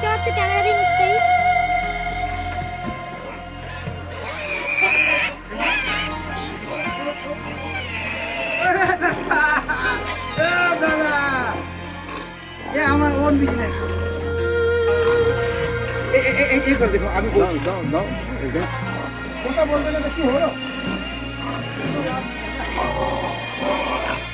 got to get everything safe. Don't, don't, don't. Don't, don't. Don't, don't. Don't, don't. Don't, don't. Don't,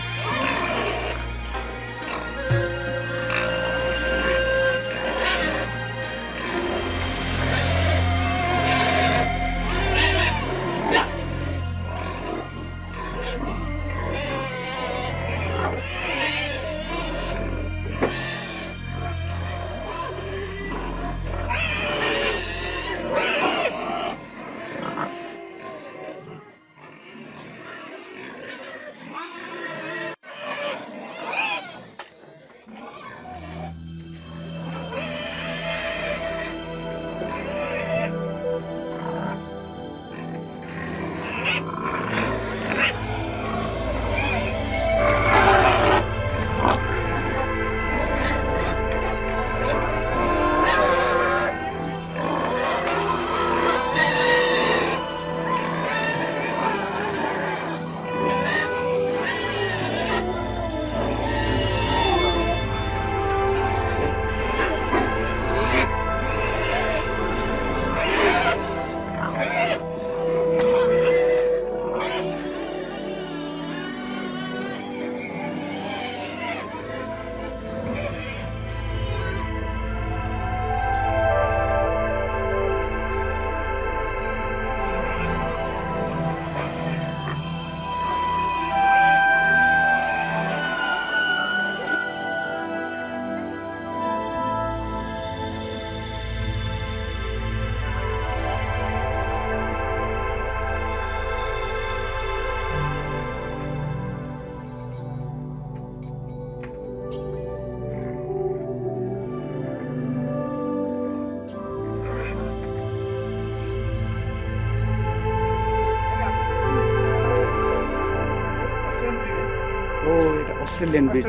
Australian breed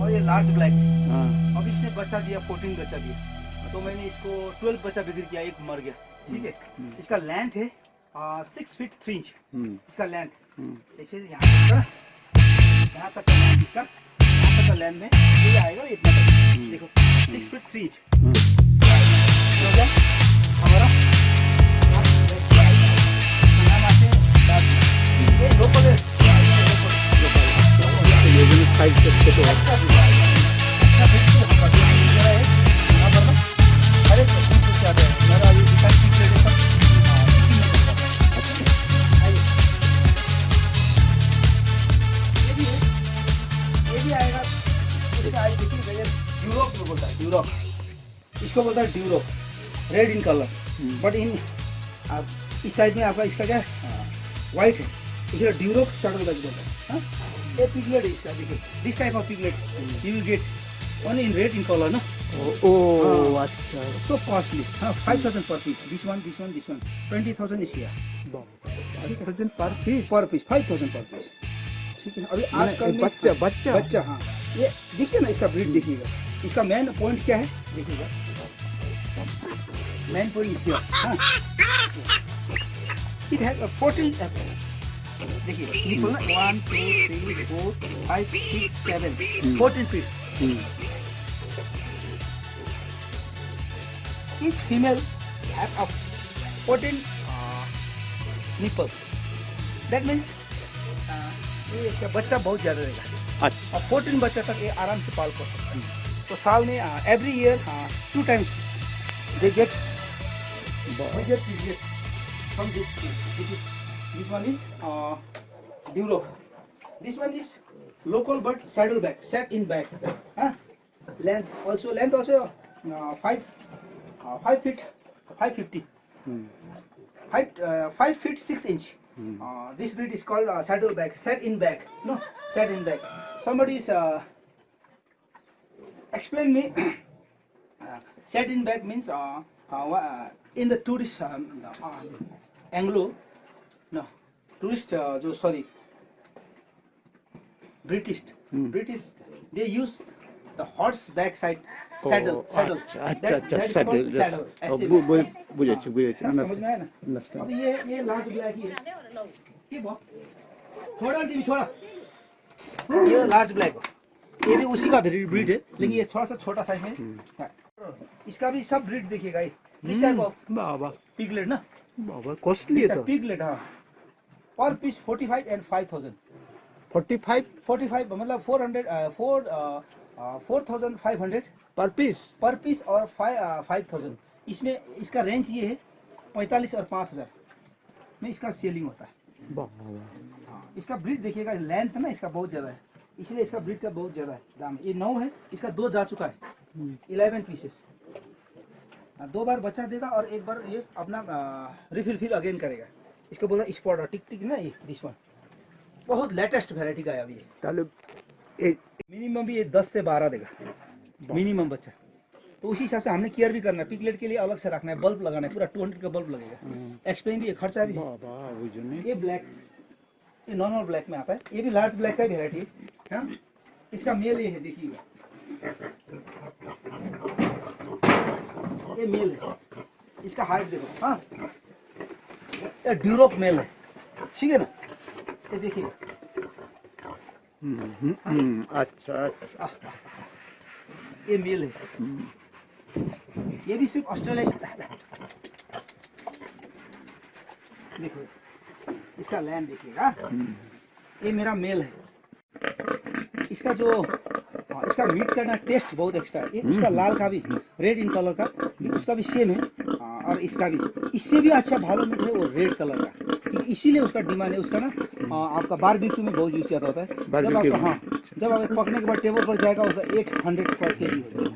और ये large हाँ। Black अब इसने बच्चा दिया फोर्टीन बच्चा दिया। तो मैंने इसको ट्वेल्व बच्चा बिक्री किया एक मर गया। ठीक है? हम्म। हम्म। इसका लेंथ है सिक्स फीट थ्री इंच इसका लेंथ हम्म। ऐसे यहाँ तक यहाँ तक का लेंथ इसका। यहाँ तक का लेंथ में ये आएगा इतना देखो सिक्स फीट थ्री इंच हमारा। हाँ, ये लोकल लेकिन फाइव से अच्छे तो इसको बोलता है Duroc red in colour but इन आप इस साइड में आपका इसका क्या है? हाँ। वाइट है। इसलिए ड्यूरोक शर्ट बोलता है? हाँ? ए पिगलेट इज़ देखिए this type of piglet you will get only in red in colour ना ओ अच्छा सो कॉस्टली हाँ five per piece this one this one this one twenty thousand इस five thousand per piece per piece five thousand per piece ठीक है। अभी आजकल बच्चा बच्चा। बच्चा हाँ। ये देखिए ना इसका ब्रीड देखिएगा। इसका मेन पॉइंट क्या है? देखिएगा। मेन पॉइंट इसका हाँ। It has a fourteen apple बच्चा बहुत ज़्यादा रहेगा। अच्छा। और फोर्टीन बच्चा तक ये आराम से पाल कर सकता हैं। तो साल में every year two times they get budget period this one is uh, Duro. This one is local but saddle back, set in back. Huh? Length also length also uh, five uh, five feet five fifty. Five uh, five feet six inch. Uh, this breed is called uh, saddle back, set in back. No, set in back. Somebody is uh, explain me. uh, set in back means uh, uh, in the tourist um, uh, Anglo, tourist जो sorry British British they use the horse back side अच्छा अच्छा बुझे बुझे समझ में आया ना? अब ये ये ब्लैक ही है ये बहुत दी छोड़ा। ये लार्ज ब्लैक ये भी उसी का ब्रीड है लेकिन ये थोड़ा सा छोटा साइज़ में हाँ। इसका भी सब ब्रीड देखिएगा इस टाइप ऑफ़ बाबा। पिगलेट ना? बाबा कॉस्टली है तो। पिगलेट हाँ। Per piece forty five and five thousand 45 forty five मतलब four hundred four four thousand five hundred per piece per piece और फाइव फाइव थाउज़ेंड इसमें इसका रेंज ये है पैंतालीस और पाँच हज़ार। में इसका सेलिंग होता है। हाँ, इसका ब्रीड देखिएगा लेंथ ना इसका बहुत ज़्यादा है। इसलिए इसका ब्रीड का बहुत ज़्यादा है। दाम ये नौ है इसका दो जा चुका है। इलेवन पीसेस दो बार बच्चा देगा और एक बार ये अपना रिफिल फिल अगेन करेगा। इसको बोलना स्पॉट टिक टिक ना ये दिस वन बहुत लेटेस्ट वेराइटी का है अभी ये। मिनिमम भी ये दस से बारह देगा। मिनिमम बच्चा। तो उसी हिसाब से हमने केयर भी करना है। पिकलेट के लिए अलग से रखना है। बल्ब लगाना है। पूरा टू हंड्रेड का बल्ब लगेगा। एक्सप्लेन भी खर्चा भी है। ये ब्लैक ये नॉर्मल ब्लैक में आता है। ये भी लार्ज ब्लैक का ही वेराइटी है। हाँ? इसका मेल ये है देखिए। ये मेल है। इसका हाइट देखो। हाँ? ये ड्यूरोक मेल है। ठीक है ना? ये देखिए। हम्म अच्छा अच्छा। ये मेल है। ये भी सिर्फ़ ऑस्ट्रेलिया देखो इसका लैंड देखिएगा। ये मेरा मेल है। इसका जो हाँ, इसका मीट का ना टेस्ट बहुत एक्स्ट्रा है। इसका हम्म। लाल का भी रेड इन कलर का। उसका भी सेम है। हाँ, और इसका भी। इससे भी अच्छा भालो मीट है वो रेड कलर का। क्योंकि इसीलिए उसका डिमांड है उसका ना आपका आपका बारबेक्यू में बहुत यूज़ ज़्यादा होता है। जब आप आपका हाँ जब आप पकने के बाद टेबल पर जाएगा उसका एट हंड्रेड पर के जी हो